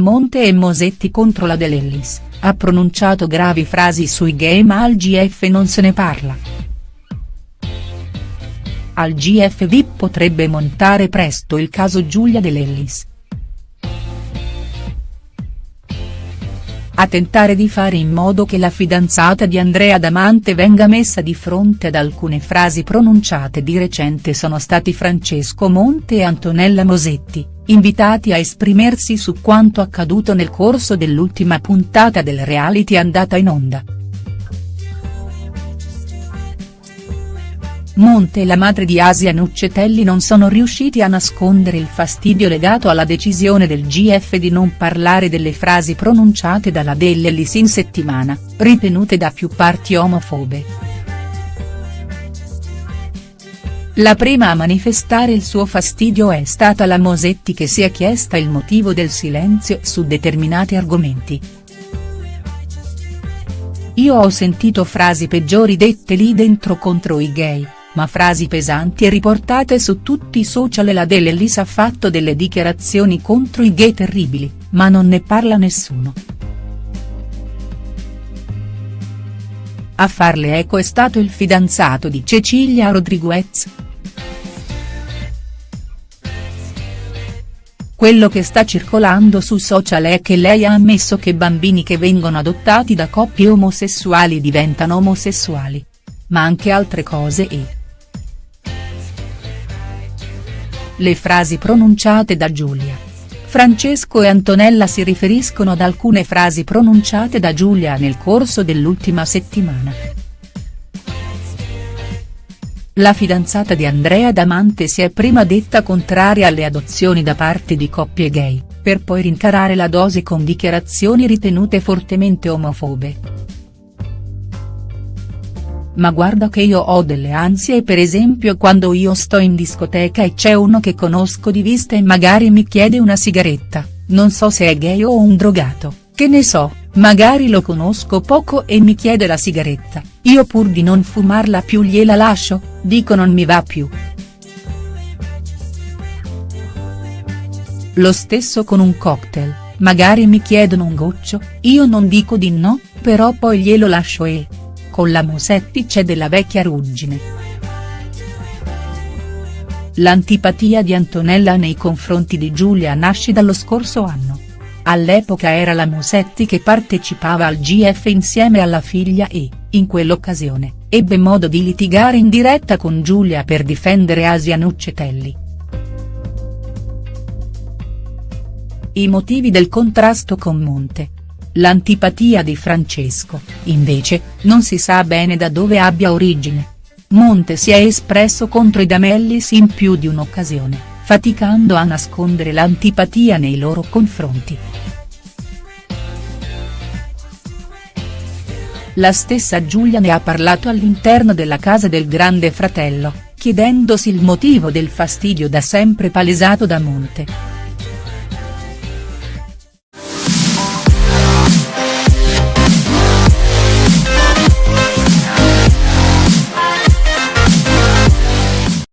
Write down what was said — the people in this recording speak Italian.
Monte e Mosetti contro la Dell'Ellis, ha pronunciato gravi frasi sui gay ma al GF non se ne parla. Al GF VIP potrebbe montare presto il caso Giulia Dell'Ellis. A tentare di fare in modo che la fidanzata di Andrea Damante venga messa di fronte ad alcune frasi pronunciate di recente sono stati Francesco Monte e Antonella Mosetti, invitati a esprimersi su quanto accaduto nel corso dell'ultima puntata del reality andata in onda. Monte e la madre di Asia Nuccetelli non sono riusciti a nascondere il fastidio legato alla decisione del GF di non parlare delle frasi pronunciate dalla Dell'Ellis in settimana, ritenute da più parti omofobe. La prima a manifestare il suo fastidio è stata la Mosetti che si è chiesta il motivo del silenzio su determinati argomenti. Io ho sentito frasi peggiori dette lì dentro contro i gay ma frasi pesanti e riportate su tutti i social la Dell'Ellis ha fatto delle dichiarazioni contro i gay terribili, ma non ne parla nessuno. A farle eco è stato il fidanzato di Cecilia Rodriguez. Quello che sta circolando su social è che lei ha ammesso che bambini che vengono adottati da coppie omosessuali diventano omosessuali. Ma anche altre cose e. Le frasi pronunciate da Giulia. Francesco e Antonella si riferiscono ad alcune frasi pronunciate da Giulia nel corso dell'ultima settimana. La fidanzata di Andrea Damante si è prima detta contraria alle adozioni da parte di coppie gay, per poi rincarare la dose con dichiarazioni ritenute fortemente omofobe ma guarda che io ho delle ansie per esempio quando io sto in discoteca e c'è uno che conosco di vista e magari mi chiede una sigaretta, non so se è gay o un drogato, che ne so, magari lo conosco poco e mi chiede la sigaretta, io pur di non fumarla più gliela lascio, dico non mi va più. Lo stesso con un cocktail, magari mi chiedono un goccio, io non dico di no, però poi glielo lascio e con la Mosetti c'è della vecchia ruggine. L'antipatia di Antonella nei confronti di Giulia nasce dallo scorso anno. All'epoca era la Mosetti che partecipava al GF insieme alla figlia e, in quell'occasione, ebbe modo di litigare in diretta con Giulia per difendere Asia Nuccetelli. I motivi del contrasto con Monte, L'antipatia di Francesco, invece, non si sa bene da dove abbia origine. Monte si è espresso contro i Damellis in più di un'occasione, faticando a nascondere l'antipatia nei loro confronti. La stessa Giulia ne ha parlato all'interno della casa del grande fratello, chiedendosi il motivo del fastidio da sempre palesato da Monte.